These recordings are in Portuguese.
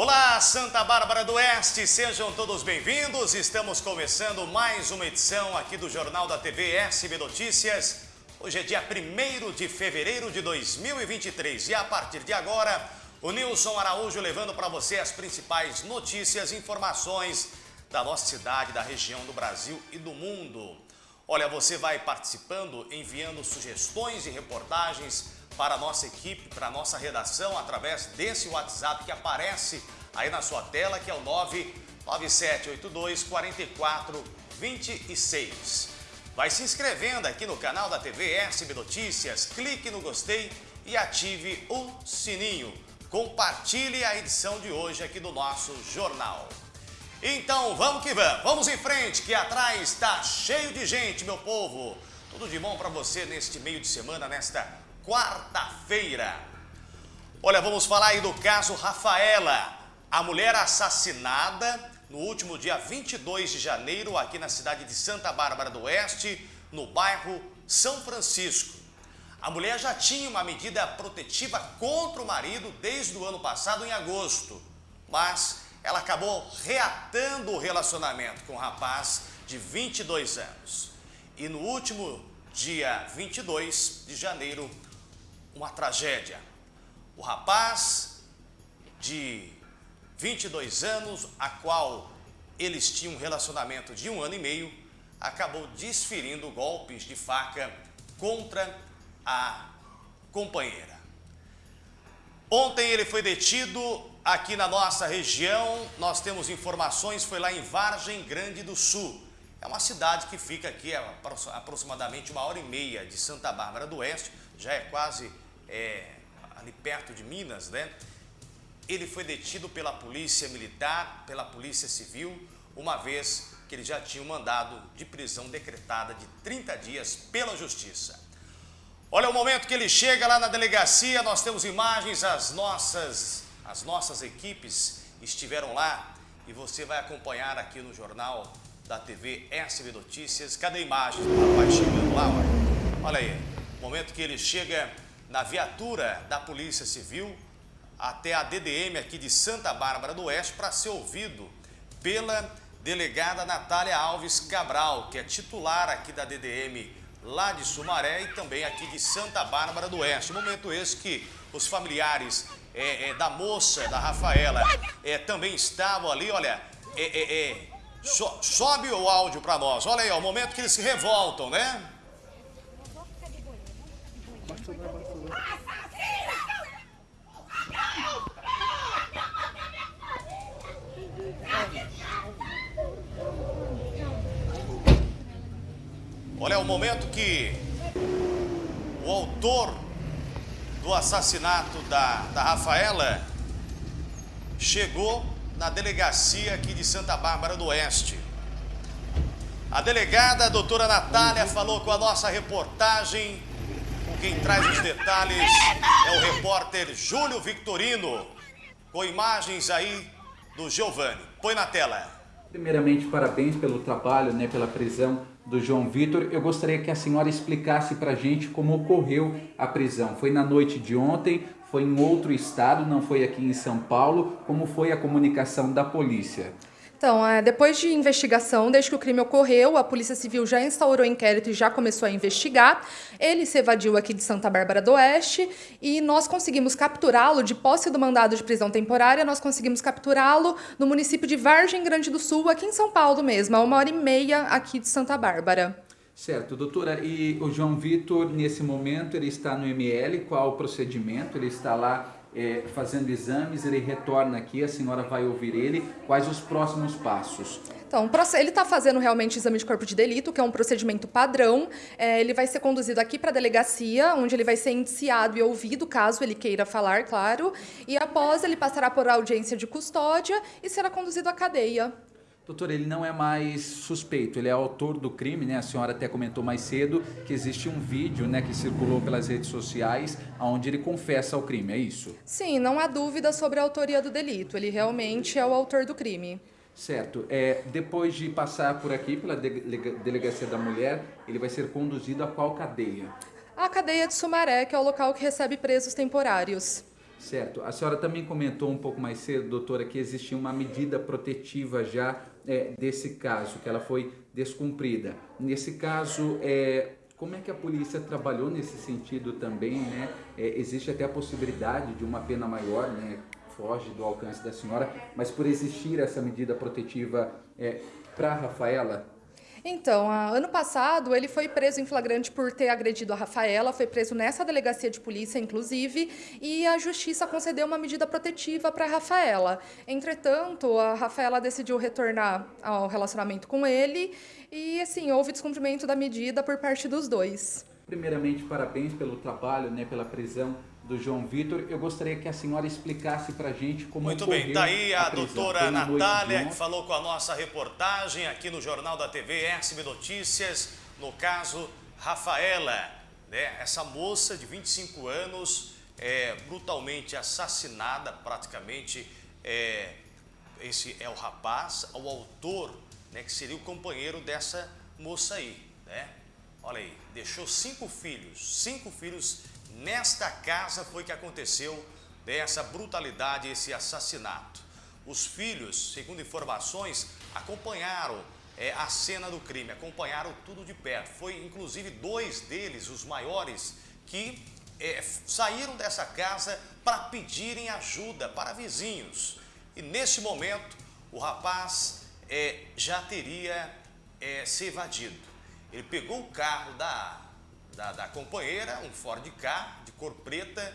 Olá, Santa Bárbara do Oeste, sejam todos bem-vindos. Estamos começando mais uma edição aqui do Jornal da TV SB Notícias. Hoje é dia 1 de fevereiro de 2023 e a partir de agora, o Nilson Araújo levando para você as principais notícias e informações da nossa cidade, da região do Brasil e do mundo. Olha, você vai participando, enviando sugestões e reportagens para a nossa equipe, para a nossa redação, através desse WhatsApp que aparece aí na sua tela, que é o 99782 4426. Vai se inscrevendo aqui no canal da TV SB Notícias, clique no gostei e ative o sininho. Compartilhe a edição de hoje aqui do nosso jornal. Então vamos que vamos, vamos em frente que atrás está cheio de gente, meu povo. Tudo de bom para você neste meio de semana, nesta quarta-feira. Olha, vamos falar aí do caso Rafaela, a mulher assassinada no último dia 22 de janeiro aqui na cidade de Santa Bárbara do Oeste, no bairro São Francisco. A mulher já tinha uma medida protetiva contra o marido desde o ano passado, em agosto, mas ela acabou reatando o relacionamento com o rapaz de 22 anos. E no último dia 22 de janeiro, uma tragédia. O rapaz de 22 anos, a qual eles tinham um relacionamento de um ano e meio, acabou desferindo golpes de faca contra a companheira. Ontem ele foi detido aqui na nossa região, nós temos informações, foi lá em Vargem Grande do Sul. É uma cidade que fica aqui a aproximadamente uma hora e meia de Santa Bárbara do Oeste, já é quase é, ali perto de Minas, né? Ele foi detido pela polícia militar, pela polícia civil, uma vez que ele já tinha um mandado de prisão decretada de 30 dias pela justiça. Olha o momento que ele chega lá na delegacia, nós temos imagens, as nossas, as nossas equipes estiveram lá e você vai acompanhar aqui no jornal da TV SB Notícias. Cadê a imagem do rapaz chegando lá? Olha, olha aí, momento que ele chega na viatura da Polícia Civil até a DDM aqui de Santa Bárbara do Oeste para ser ouvido pela delegada Natália Alves Cabral, que é titular aqui da DDM lá de Sumaré e também aqui de Santa Bárbara do Oeste. Momento esse que os familiares é, é, da moça, da Rafaela, é, também estavam ali, olha, é, é, é, so, sobe o áudio para nós. Olha aí, ó, o momento que eles se revoltam, né? Olha, o momento que o autor do assassinato da, da Rafaela chegou na delegacia aqui de Santa Bárbara do Oeste. A delegada, a doutora Natália, falou com a nossa reportagem. Quem traz os detalhes é o repórter Júlio Victorino, com imagens aí do Giovanni. Põe na tela. Primeiramente, parabéns pelo trabalho, né, pela prisão do João Vitor. Eu gostaria que a senhora explicasse para a gente como ocorreu a prisão. Foi na noite de ontem, foi em outro estado, não foi aqui em São Paulo. Como foi a comunicação da polícia? Então, é, depois de investigação, desde que o crime ocorreu, a Polícia Civil já instaurou inquérito e já começou a investigar. Ele se evadiu aqui de Santa Bárbara do Oeste e nós conseguimos capturá-lo, de posse do mandado de prisão temporária, nós conseguimos capturá-lo no município de Vargem Grande do Sul, aqui em São Paulo mesmo, a uma hora e meia aqui de Santa Bárbara. Certo, doutora. E o João Vitor, nesse momento, ele está no ML, qual o procedimento? Ele está lá é, fazendo exames, ele retorna aqui, a senhora vai ouvir ele. Quais os próximos passos? Então, ele está fazendo realmente exame de corpo de delito, que é um procedimento padrão. É, ele vai ser conduzido aqui para a delegacia, onde ele vai ser indiciado e ouvido, caso ele queira falar, claro. E após, ele passará por audiência de custódia e será conduzido à cadeia. Doutor, ele não é mais suspeito, ele é autor do crime, né? A senhora até comentou mais cedo que existe um vídeo, né, que circulou pelas redes sociais, onde ele confessa o crime, é isso? Sim, não há dúvida sobre a autoria do delito. Ele realmente é o autor do crime. Certo. É, depois de passar por aqui, pela Delegacia da Mulher, ele vai ser conduzido a qual cadeia? A cadeia de Sumaré, que é o local que recebe presos temporários. Certo. A senhora também comentou um pouco mais cedo, doutora, que existia uma medida protetiva já é, desse caso, que ela foi descumprida. Nesse caso, é, como é que a polícia trabalhou nesse sentido também, né? É, existe até a possibilidade de uma pena maior, né? Foge do alcance da senhora, mas por existir essa medida protetiva é, para Rafaela, então, ano passado, ele foi preso em flagrante por ter agredido a Rafaela, foi preso nessa delegacia de polícia, inclusive, e a justiça concedeu uma medida protetiva para a Rafaela. Entretanto, a Rafaela decidiu retornar ao relacionamento com ele e, assim, houve descumprimento da medida por parte dos dois. Primeiramente, parabéns pelo trabalho, né, pela prisão do João Vitor. Eu gostaria que a senhora explicasse para a gente como Muito bem, está aí a, a doutora Natália, que falou com a nossa reportagem aqui no Jornal da TV SB Notícias, no caso Rafaela, né? essa moça de 25 anos, é, brutalmente assassinada, praticamente, é, esse é o rapaz, o autor, né, que seria o companheiro dessa moça aí, né? Olha aí, deixou cinco filhos, cinco filhos Nesta casa foi que aconteceu essa brutalidade, esse assassinato. Os filhos, segundo informações, acompanharam é, a cena do crime, acompanharam tudo de perto. Foi inclusive dois deles, os maiores, que é, saíram dessa casa para pedirem ajuda para vizinhos. E nesse momento, o rapaz é, já teria é, se evadido. Ele pegou o carro da da, da companheira, um Ford K de cor preta,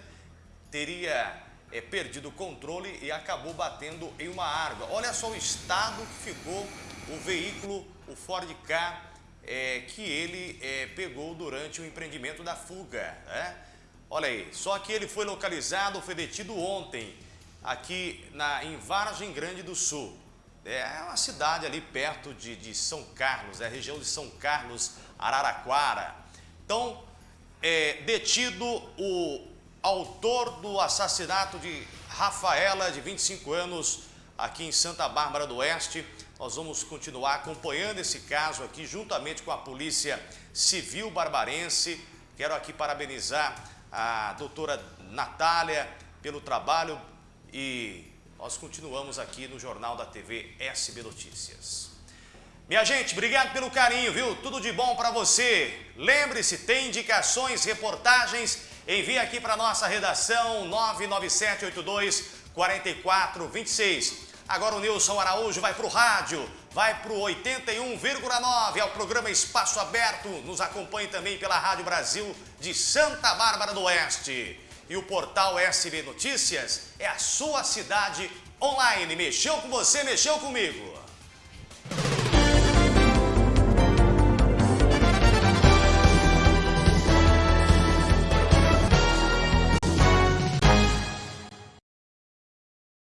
teria é, perdido o controle e acabou batendo em uma árvore. Olha só o estado que ficou o veículo, o Ford K, é, que ele é, pegou durante o empreendimento da fuga. Né? Olha aí, só que ele foi localizado, foi detido ontem, aqui na, em Vargem Grande do Sul. É uma cidade ali perto de, de São Carlos, é a região de São Carlos, Araraquara. Então, é, detido o autor do assassinato de Rafaela, de 25 anos, aqui em Santa Bárbara do Oeste. Nós vamos continuar acompanhando esse caso aqui, juntamente com a Polícia Civil Barbarense. Quero aqui parabenizar a doutora Natália pelo trabalho e nós continuamos aqui no Jornal da TV SB Notícias. Minha gente, obrigado pelo carinho, viu? Tudo de bom para você. Lembre-se, tem indicações, reportagens, envie aqui para nossa redação 99782 4426. Agora o Nilson Araújo vai para o rádio, vai para o 81,9, é o programa Espaço Aberto. Nos acompanhe também pela Rádio Brasil de Santa Bárbara do Oeste. E o portal SB Notícias é a sua cidade online. Mexeu com você, mexeu comigo.